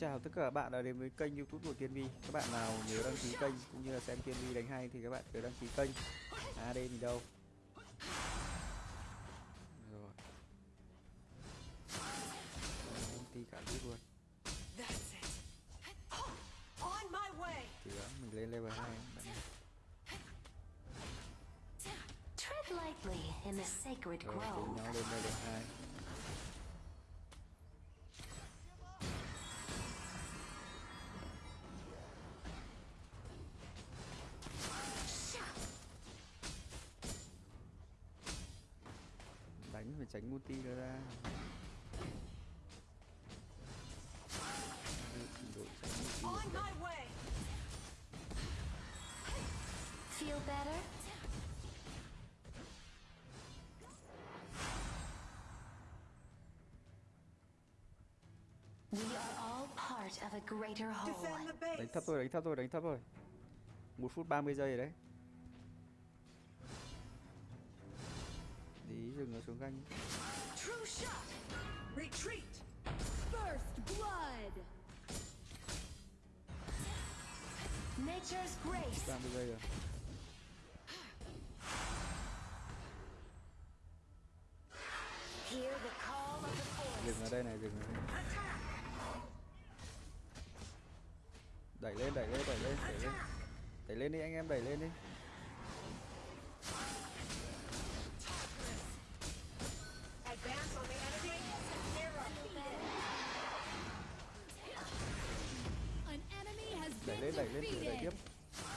chào tất cả các bạn đã đến với kênh youtube của Tiên Vi Các bạn nào nhớ đăng ký kênh cũng như là xem Tiên Vi đánh hay thì các bạn nhớ đăng ký kênh. À, AD thì đâu? Phải tránh ulti nó ra Đưa trình độ tránh ulti On vào my way. Feel better? We are all part of a greater Defend whole. the base. đánh thấp thôi đánh thấp thôi đánh thấp thôi một phút 30 giây rồi đấy đi dừng nó xuống ganh True shot. Retreat. First blood! Nature's grace. 30 giây rồi Hear the call of the forest. dừng ở đây này dừng ở đây đẩy lên đẩy lên đẩy lên đẩy lên đẩy lên đi anh em đẩy lên đi lên đẩy, đẩy tiếp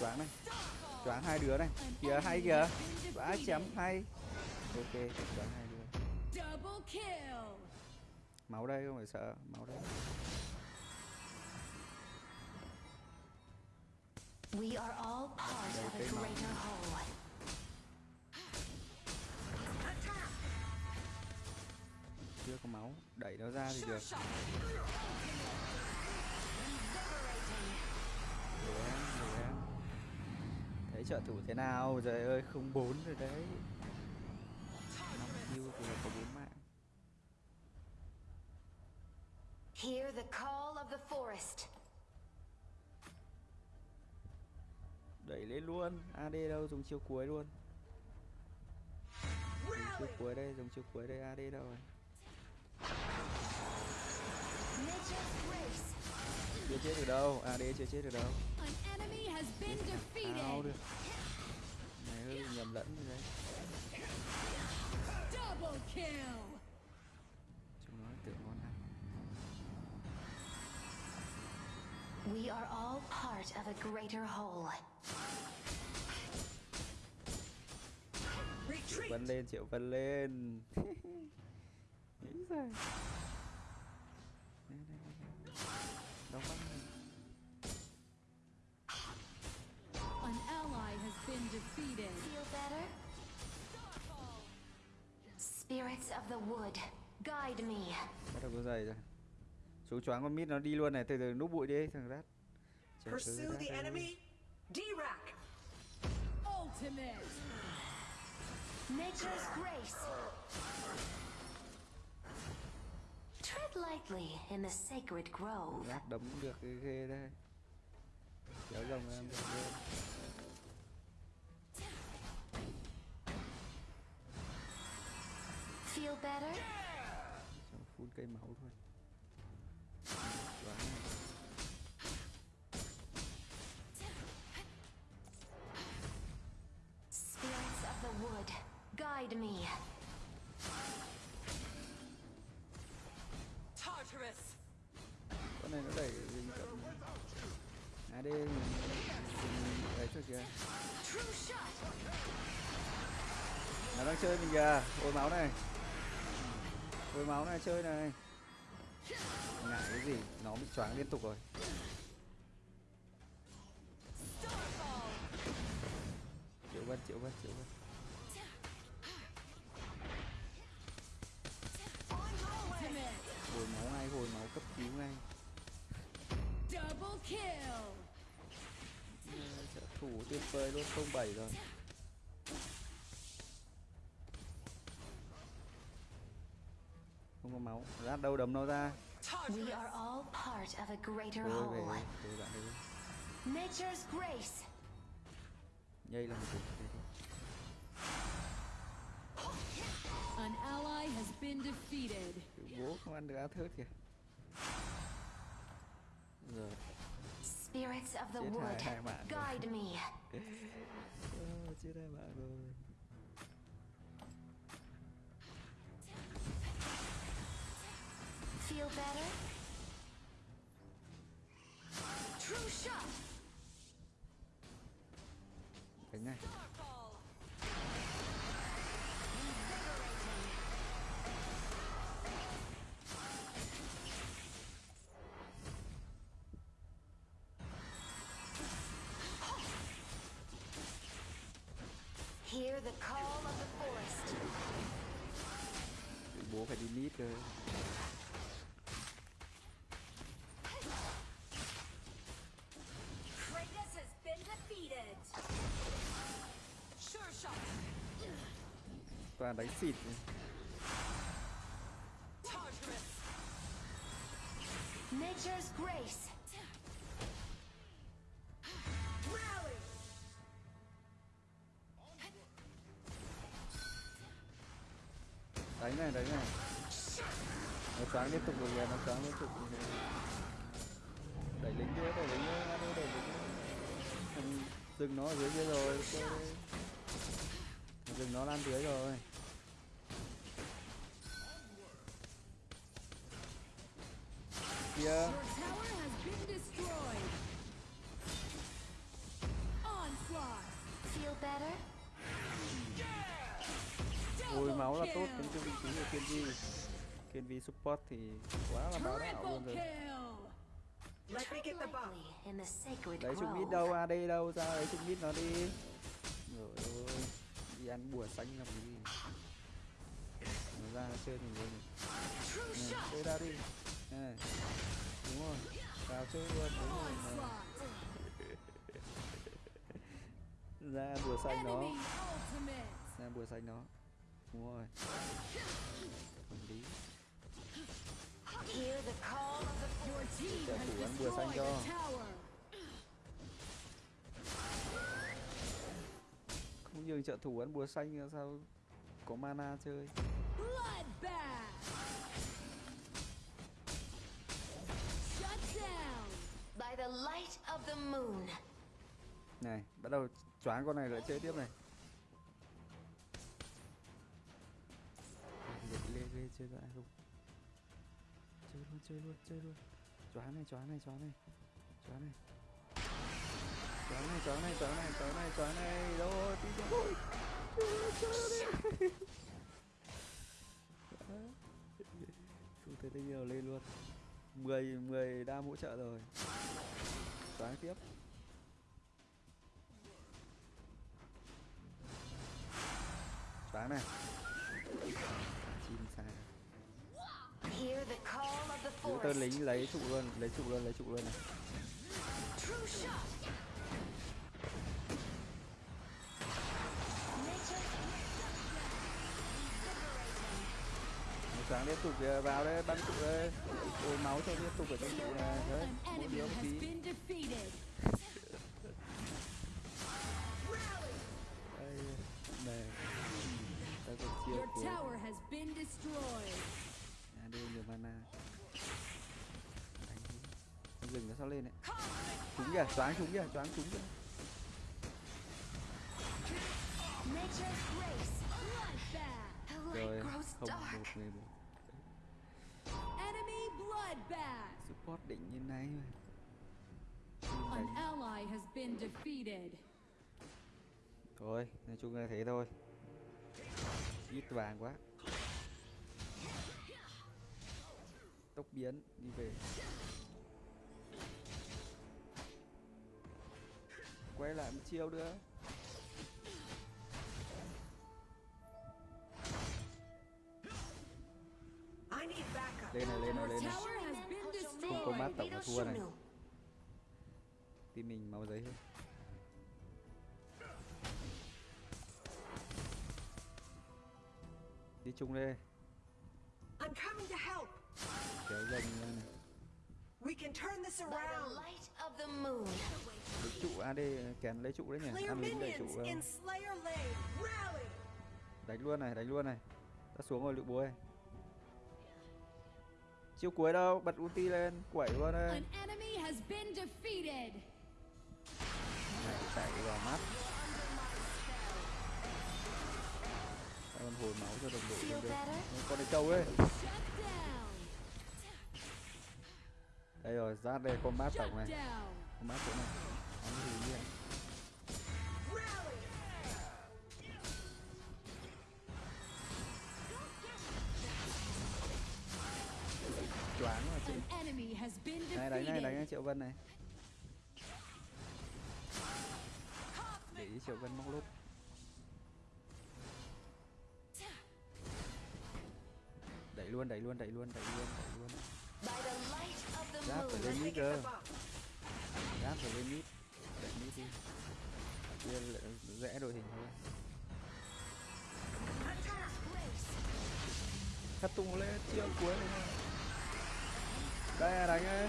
choáng này. Choáng hai đứa này. Kìa hay kìa. Vã chém hay. Ok choáng hai đứa. Máu đây không phải sợ. Máu đây. We are all part of a greater whole. chưa có máu. Đẩy nó ra thì được. Để em để em thấy trợ thủ thế nào? Trời ơi không bốn rồi đấy. Năm kill thì là có bốn mạng. Hear the call of the forest. đẩy lên luôn. Ad đâu? Dùng chiêu cuối luôn. Dùng chiêu cuối đây dùng chiêu cuối đây ad đâu rồi Nature's grace. Chưa chết được đâu ad chưa chết được đâu defeated! được này hơi nhầm lẫn rồi đấy Double kill! chúng nó tưởng ngon ăn We are all part of a greater whole. Retreat. vân lên triệu vân lên nghĩ rồi bắt đầu có giày rồi xuống choáng con mít nó đi luôn này từ từ núp bụi đi thằng rát Pursue the enemy. D-Rack. Ultimate! Nature's grace. Tread lightly in the sacred grove. rát đấm được cái ghê đây kéo rồng em được luôn Feel better? xong phun cây máu thôi này. Spirits of the wood, guide me. Tartarus. con này nó đẩy mình cầm à đây mình mình ấy thôi kìa True shot. nó đang chơi mình kìa hồi máu này hồi máu này chơi này. Ngại cái gì? Nó bị choáng liên tục rồi. Triệu vân triệu vân triệu vân. Hồi máu ngay hồi máu cấp cứu ngay. Trợ thủ tuyệt vời luôn không bảy rồi không có máu rát đâu đấm nó ra We are all part of a greater whole. Nature's grace. nhây là một thôi. An ally has been defeated. Cái bố không ăn được á thớt kìa rồi Spirits of the wood, guide me. Ờ, chết hai bạn rồi Feel better? True shot. Hear the call of the forest. Bố phải đi nít cơ toàn đánh xịt. Nature's grace. Rally. đánh này đánh này nó choáng liên tục rồi kìa nó choáng liên tục rồi kìa. đẩy lính nữa đẩy lính nữa đẩy lính nữa dừng nó ở dưới kia rồi. Thằng dừng nó lan dưới rồi kia ôi máu là tốt đến cho vị trí của Kenji Kenji support thì quá là báo đạo luôn rồi. đấy chúng mít đâu AD đâu ra đấy chúng mít nó đi. Rồi ơi đi ăn bùa xanh làm gì? Ra nó chơi luôn True này. Chơi ra đi. Này đúng rồi. Vào chơi luôn đúng rồi này. Ra bùa xanh nó. Ra bùa xanh nó. Đúng rồi. Hợp lý. Has thủ ăn bùa xanh cho. không nhường trợ thủ ăn bùa xanh sao có mana chơi Bloodbath. Shut down. by the light of the moon. này bắt đầu choáng con này lại chơi tiếp này Để lê lê chơi lại không chơi luôn chơi luôn chơi luôn choáng này choáng này choáng này choáng này choáng này choáng này choáng này choáng này choáng này đâu rồi tí nữa không thể đây nhiều lên luôn. 10 10 đam hỗ trợ rồi. Choáng tiếp. Choáng này. Chim xa tơ forest. lính lấy trụ luôn lấy trụ luôn lấy trụ luôn này True shot. Nature's Choáng liên tục kìa vào đây bắn trụ đây. Ôi máu cho liên tục ở trong trụ này đấy mỗi đứa một tí. đây này ta còn chia Your của à, đưa nhiều mana. Đánh rừng nó sao lên đấy? Trúng kìa choáng trúng kìa choáng trúng kìa. Rồi không một người một. Support định như này mà. An ally has been defeated. thôi nói chung là thế thôi. Ít vàng quá. Tốc biến đi về. Quay lại một chiêu nữa lên này lên này lên này tower has been Không có mắt destroyed. tổng là thua này team mình máu giấy hơn đi chung đây I'm coming to help. kéo dần lên này We can turn this By the around. light of the moon. lấy trụ AD kèm lấy trụ đấy nhỉ Clear ăn lính đẩy trụ minions đâu. in Slayer Lane. Rally. đánh luôn này đánh luôn này ta xuống rồi lựu búa ơi chiêu cuối đâu? Bật ulti lên quẩy luôn đây. An enemy has been defeated. này chạy vào mắt. Còn hồi máu cho đồng đội lên đây con này trâu ấy. Đây rồi rát đây combat Shut tổng này. Down. combat chỗ này. Ăn gì nhỉ này đánh này đánh triệu vân này. Để ý triệu vân móc lốt. Đẩy luôn đẩy luôn đẩy luôn đẩy luôn đẩy luôn. Giáp phải lên mít cơ. gáp phải lên mít đẩy mít đi. Kia rẽ đội hình thôi. Thất tung lên chiêu cuối này. Đây là đánh ấy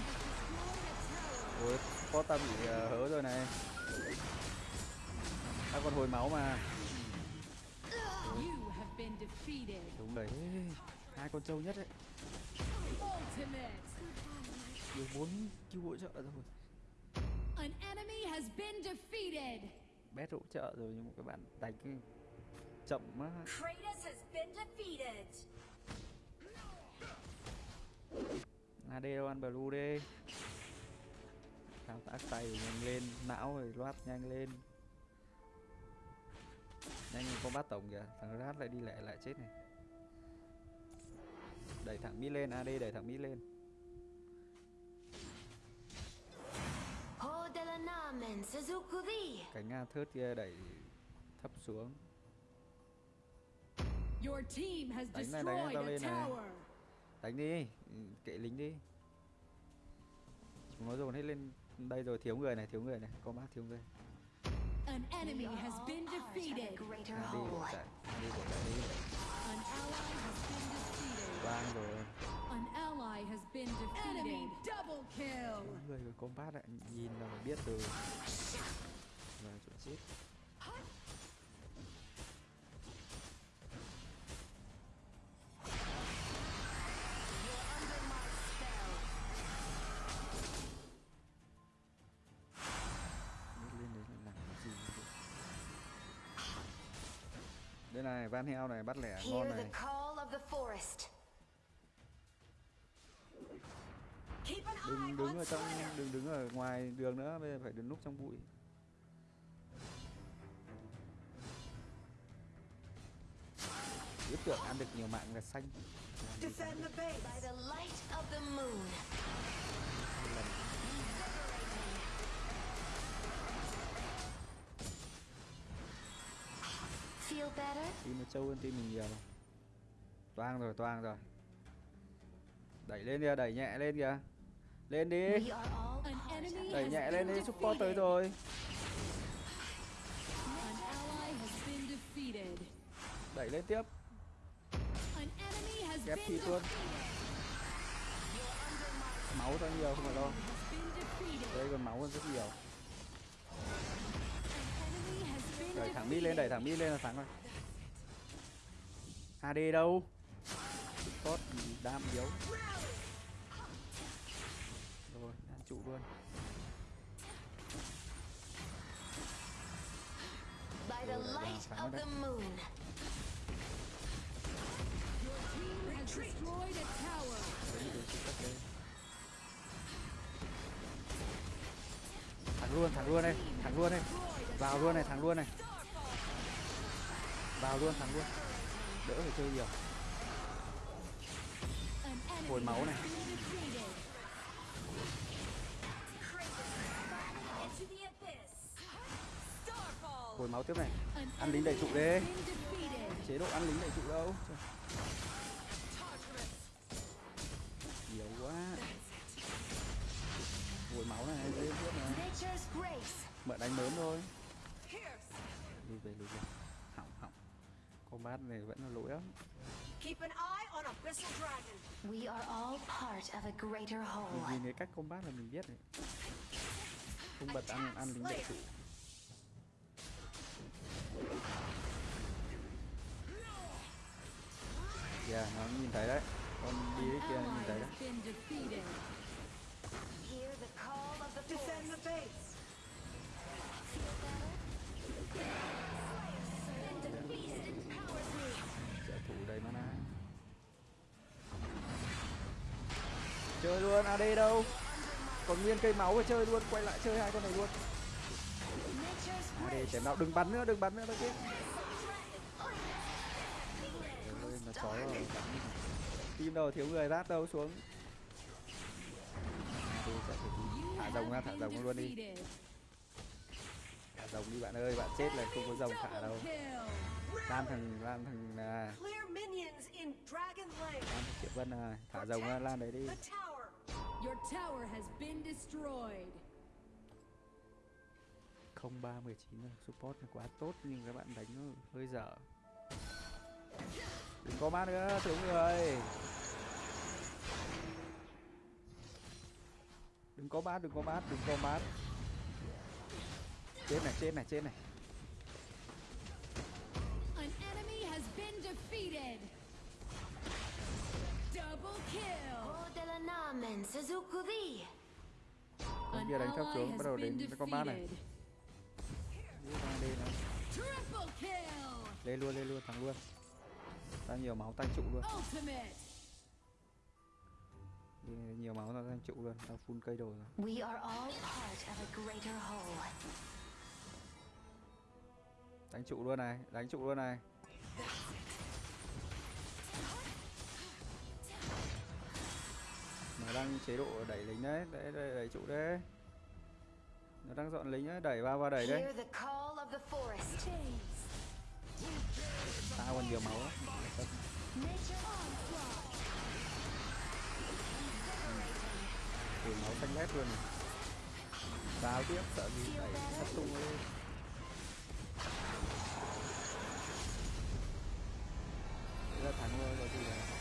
ôi có ta bị ờ, hớ rồi này. Ta còn hồi máu mà. Đúng đấy. Hai con trâu nhất ấy Ultimate. được bốn cứu hỗ trợ rồi. An enemy has been defeated. bét hỗ trợ rồi nhưng mà các bạn đánh cái chậm quá. Kratos has been defeated. AD đâu ăn blue đi thao tác tay nhanh lên não rồi loát nhanh lên. Nhanh con bắt tổng kìa thằng rát lại đi lẹ lại chết này. Đẩy thẳng mid lên AD đẩy thẳng mid lên. Cánh Nga thớt kia đẩy thấp xuống. Your team has Đánh này, đánh tao lên này. đánh đi kệ lính đi. Chúng nó dồn hết lên đây rồi thiếu người này thiếu người này combat thiếu người An enemy has been defeated. bỏ whole. chạy AD bỏ chạy đi An ally has been defeated. vang rồi An ally has been defeated. Enemy double kill. người của combat lại nhìn là biết từ đây này van heo này bắt lẻ ngon này call of the forest. Keep an eye đừng đứng on ở trong đừng đứng ở ngoài đường nữa bây giờ phải đứng núp trong bụi biết tưởng ăn được nhiều mạng là xanh Defend the base. By the light of the moon. Feel better? team nó trâu hơn team mình nhiều. Toang rồi toang rồi. Đẩy lên kìa đẩy nhẹ lên kìa. Lên đi. Đẩy nhẹ lên đi support tới rồi. Đẩy lên tiếp. Been thịt luôn. máu ra nhiều không phải đâu đây còn máu hơn rất nhiều đẩy thẳng mid lên đẩy thẳng mid lên là thắng rồi AD đâu support đam yếu rồi ăn trụ luôn By the Rồi, lại light vào, of phá the nó moon. Your team has destroyed a tower. Đấy, đi đến support đây. thắng luôn thắng luôn đây thắng luôn đây vào luôn này thắng luôn này vào luôn thắng luôn. Đỡ phải chơi nhiều. Hồi máu này. hồi máu tiếp này. Ăn lính đầy trụ đấy. Chế độ ăn lính đầy trụ đâu. Trời, nhiều quá. Hồi máu này dễ tiếp này. Mở đánh mớm thôi. Lùi về lùi về combat này vẫn là lỗi lắm Keep an eye on Abyssal Dragon. We are all part of a greater Mình whole. nhìn cái cách combat là mình biết này không bật ăn ăn lính đệ trụ yeah nó nhìn thấy đấy con đi đấy kia nhìn thấy đấy has been defeated. Hear the call of the Defend the base. Chơi luôn AD đâu? Còn nguyên cây máu và chơi luôn quay lại chơi hai con này luôn. AD chém nào đừng bắn nữa đừng bắn nữa đâu chết. Trời ơi, nó chói rồi tim đâu thiếu người rát đâu xuống. Thả rồng ra thả rồng luôn đi. Thả rồng đi bạn ơi bạn chết là không có rồng thả đâu. Lan thằng lan thằng à, lan thằng triệu vân à thả rồng ra lan đấy đi. Your tower has been destroyed. không ba mười chín rồi support này quá tốt nhưng các bạn đánh nó hơi dở. Đừng có mát nữa thiếu người đừng có mát, đừng có mát, đừng có mát. Chết này chết này chết này. Con An kia đánh xuống has bắt đầu been đến con bát này. lên luôn lên luôn thắng luôn. Ta nhiều máu tăng trụ luôn. Đi nhiều máu ta tăng trụ luôn ta full cây đồ rồi. We are all part of a greater whole. đánh trụ luôn này đánh trụ luôn này nó đang chế độ đẩy lính đấy đẩy, đẩy, đẩy trụ đấy. Nó đang dọn lính đấy đẩy vào và đẩy đấy ta còn nhiều máu Ủi máu xanh lét luôn Vào tiếp sợ gì đẩy sắp tung lên. Thế là thắng rồi rồi gì đấy